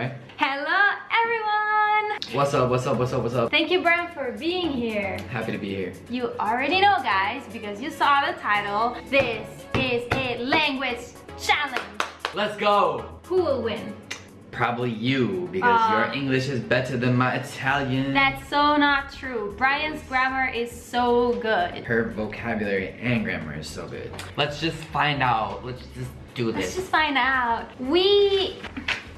way. Hello, everyone! What's up, what's up, what's up, what's up? Thank you, Brian, for being here. Happy to be here. You already know, guys, because you saw the title. This is a language challenge. Let's go! Who will win? Probably you, because Uh, your English is better than my Italian. That's so not true. Brian's grammar is so good. Her vocabulary and grammar is so good. Let's just find out. Let's just do this. Let's just find out. We...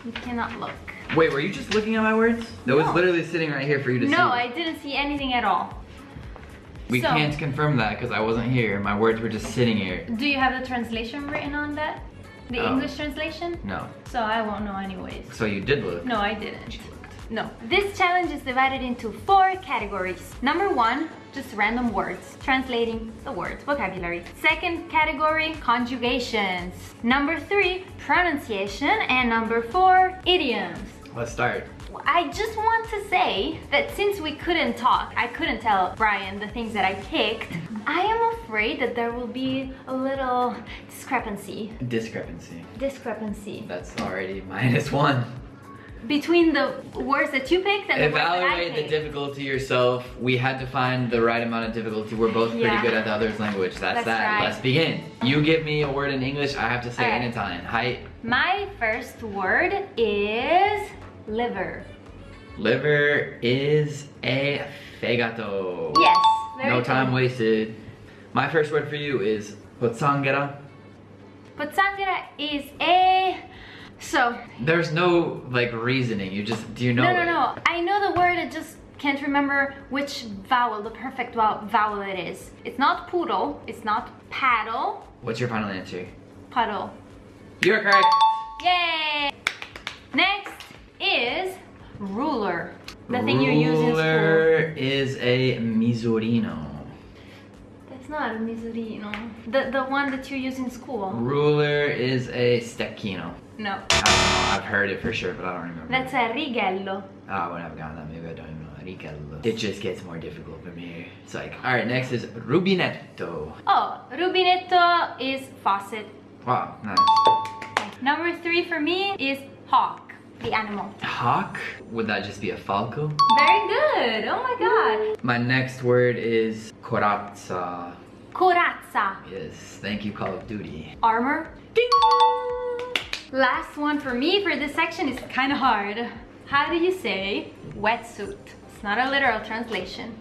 We cannot look. Wait, were you just looking at my words? That was literally sitting right here for you to see. No, I didn't see anything at all. We So- can't confirm that because I wasn't here. My words were just sitting here. Do you have the translation written on that? The Oh. English translation? No. So I won't know anyways. So you did look. No, I didn't. No. This challenge is divided into four categories. Number one, just random words, translating the words, vocabulary. Second category, conjugations. Number three, pronunciation. And number four, idioms. Let's start. I just want to say that since we couldn't talk, I couldn't tell Brian the things that I picked, I am afraid that there will be a little discrepancy. Discrepancy. Discrepancy That's already minus one. Between the words that you picked and the words that I Evaluate the picked. difficulty yourself. We had to find the right amount of difficulty. We're both pretty Yeah. good at the other's language. That's, That's that. right. Let's begin. You give me a word in English, I have to say it in Italian. Height. My first word is liver. Liver is a fegato. Yes, very No good. time wasted. My first word for you is pozzanghera. Pozzanghera is a... So, There's no like reasoning. You just do you know no, no, it? no. I know the word, I just can't remember which vowel, the perfect vowel, vowel it is. It's not poodle, it's not paddle, What's your final answer? puddle. You're correct. Yay! Next is ruler. The thing you use in school. Ruler is a misurino. That's not a misurino. The, the one that you use in school. Ruler is a stecchino. No. I don't know. I've heard it for sure, but I don't remember. That's a righello. Ah, when I've gotten that, maybe I don't even know. Rigello. It just gets more difficult for me. It's like, all right, next is rubinetto. Oh, rubinetto is faucet. Wow, nice. Number three for me is hawk, the animal. Hawk? Would that just be a falco? Very good. Oh my god. My next word is corazza. Corazza, Yes, thank you, Call of Duty. armor. Ding! Last one for me for this section is kind of hard. How do you say wetsuit? It's not a literal translation.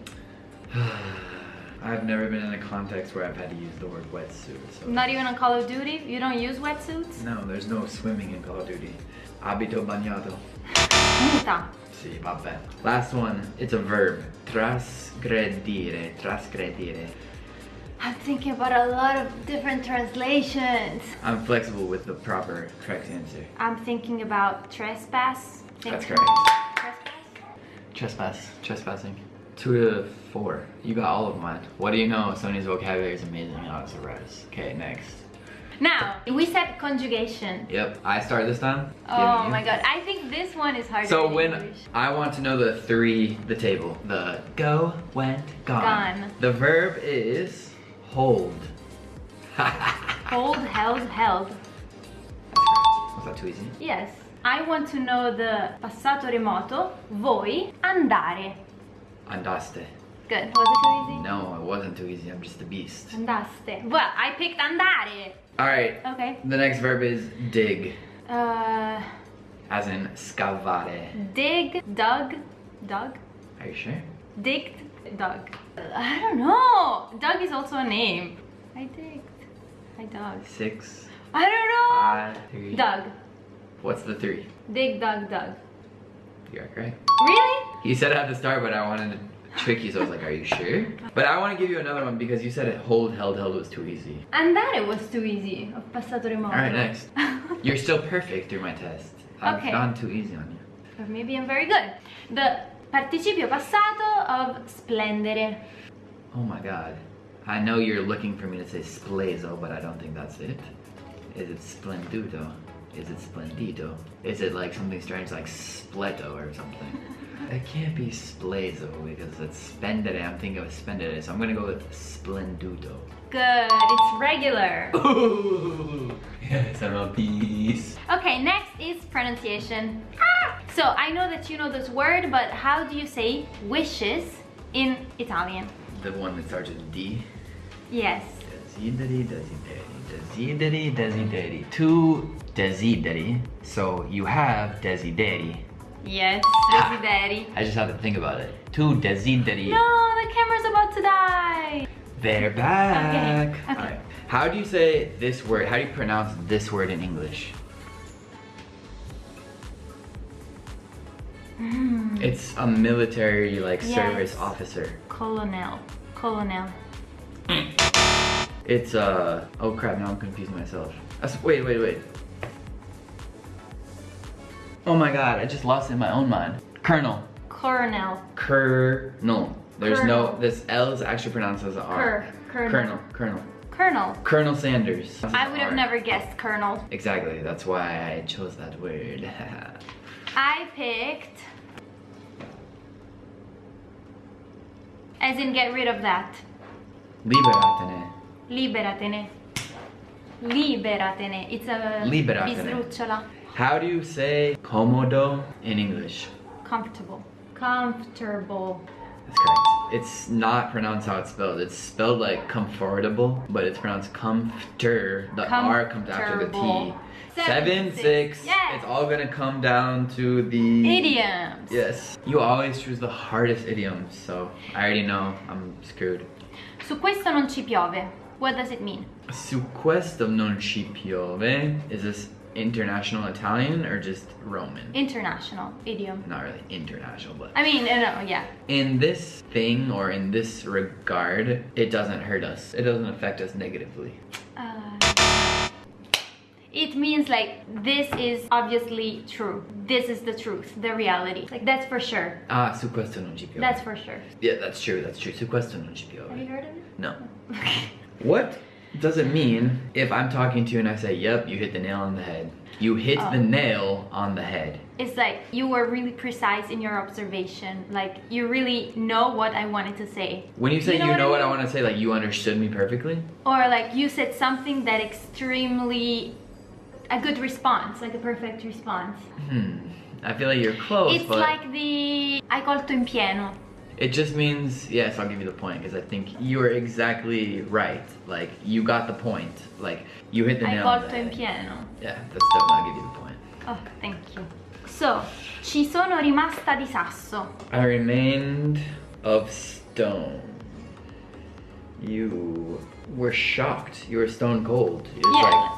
I've never been in a context where I've had to use the word wetsuit. So Not even on Call of Duty? You don't use wetsuits? No, there's no swimming in Call of Duty. Abito bagnato. Muta. Sì, vabbè. Last one, it's a verb. Trasgredire, trasgredire. I'm thinking about a lot of different translations. I'm flexible with the proper correct answer. I'm thinking about trespass. That's correct. Trespass? Trespass, trespassing. Two to four. You got all of mine. What do you know? Sony's vocabulary is amazing. Oh, it's a res. Okay, next. Now, we said conjugation. Yep, I start this time. Oh my god, I think this one is harder So in when English. I want to know the three, the table, the go, went, gone. Gone. The verb is hold. Hold, held, held. Was that too easy? Yes. I want to know the passato remoto. Voi andare. Andaste. Good. Was it too easy? No, it wasn't too easy. I'm just a beast. Andaste. Well, I picked andare. All right. Okay. The next verb is dig, Uh, as in scavare. dig, dug, dug, Are you sure? Digged, dug. I don't know. Doug is also a name. I digged. I dug. Six, I don't know. five, three. Doug. What's the three? Dig, dug, dug. You're correct. Really? You said at the start, but I wanted to trick you, so I was like, are you sure? But I want to give you another one because you said it hold, held, held was too easy. And that it was too easy of passato remoto. All right, next. You're still perfect through my test. I've Okay. gone too easy on you. Or maybe I'm very good. The participio passato of splendere. Oh my god. I know you're looking for me to say splezo, but I don't think that's it. Is it splenduto? Is it splendido? Is it like something strange like spleto or something? it can't be splezo because it's spendere. I'm thinking of spendere, so I'm gonna go with splenduto. Good, it's regular. Ooh, a beast. Okay, next is pronunciation. Ah! So I know that you know this word, but how do you say wishes in Italian? The one that starts with D. Yes. Desideri, desideri, desideri, desideri. Two desideri. So you have desideri. Yes, desideri. I just have to think about it. Two desideri. No, the camera's about to die. They're back. Okay, okay. Alright. How do you say this word? How do you pronounce this word in English? Mm, It's a military like Yes. service officer. colonel. Colonel. It's uh oh crap, now I'm confusing myself. That's, wait, wait, wait. Oh my god, I just lost it in my own mind. Colonel. Colonel. Colonel. There's no this L is actually pronounced as a R. Cur. Colonel. Colonel. Colonel. Colonel. Colonel Sanders. I would have never guessed colonel. Exactly, that's why I chose that word. I picked. As in, get rid of that. Liberatene. Liberatene. Liberatene. It's a Liberatene. bisrucciola. How do you say comodo in English? Comfortable. Comfortable. It's not pronounced how it's spelled. It's spelled like comfortable, but it's pronounced comforter. The R comes after the T. Seven, Seven, six. six. Yes. It's all gonna come down to the Idioms. Yes. You always choose the hardest idioms, so I already know I'm screwed. Su questo non ci piove. What does it mean? Su questo non ci piove. Is this international Italian or just Roman? International idiom. Not really international, but I mean, no, yeah. in this thing or in this regard, it doesn't hurt us. It doesn't affect us negatively. Uh, it means like this is obviously true. This is the truth, the reality. Like that's for sure. Ah, su questo non ci piove. That's for sure. yeah, that's true. That's true. Su questo non ci Have you heard of it? No. What does it mean if I'm talking to you and I say, "Yep, you hit the nail on the head." You hit Oh. the nail on the head. It's like you were really precise in your observation. Like you really know what I wanted to say. When you say you You know, know what what, I I want to say, like you understood me perfectly. Or like you said something that extremely a good response, like a perfect response. Hmm. I feel like you're close, it's but like the hai colto in pieno. It just means yes. I'll give you the point because I think you are exactly right. Like you got the point. Like you hit the Hai nail on the colto in head. pieno. Yeah, that's definitely I'll give you the point. Oh, thank you. So, ci sono rimasta di sasso. I remained of stone. You were shocked. You were stone cold. Was Yeah. like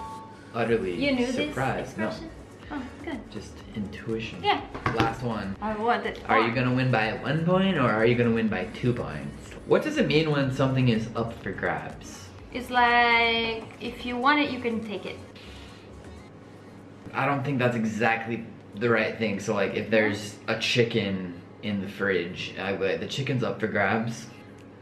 utterly You knew surprised. this expression? Oh, good. Just intuition. Yeah. Last one. I wanted. Are you gonna win by one point or are you gonna win by two points? What does it mean when something is up for grabs? It's like if you want it, you can take it. I don't think that's exactly the right thing. So like if there's a chicken in the fridge, I, like, the chicken's up for grabs.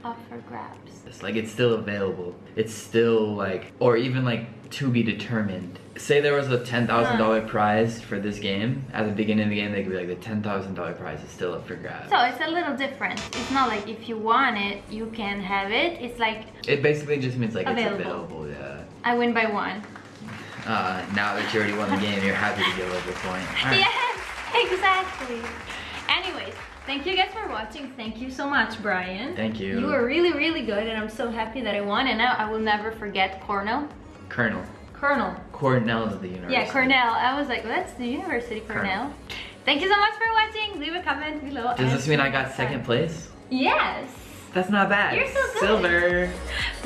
Up for grabs. It's like it's still available. It's still like, or even like to be determined. Say there was a ten thousand dollar prize for this game. At the beginning of the game, they could be like the ten thousand dollar prize is still up for grabs. So it's a little different. It's not like if you want it, you can have it. It's like It basically just means like Available. it's available. Yeah. I win by one. Uh, now that you already won the game, you're happy to give up the point. Alright. Yes, exactly. Anyways, thank you guys for watching. Thank you so much, Brian. Thank you. You were really, really good, and I'm so happy that I won. And now I will never forget Cornell. Colonel. Colonel. Cornell is the university. Yeah, Cornell. I was like, that's the University Cornell. Thank you so much for watching. Leave a comment below. Does this mean I got second place? Yes. That's not bad. You're so good. Silver.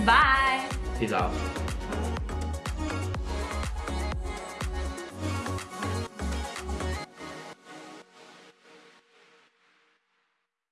Bye. Peace out.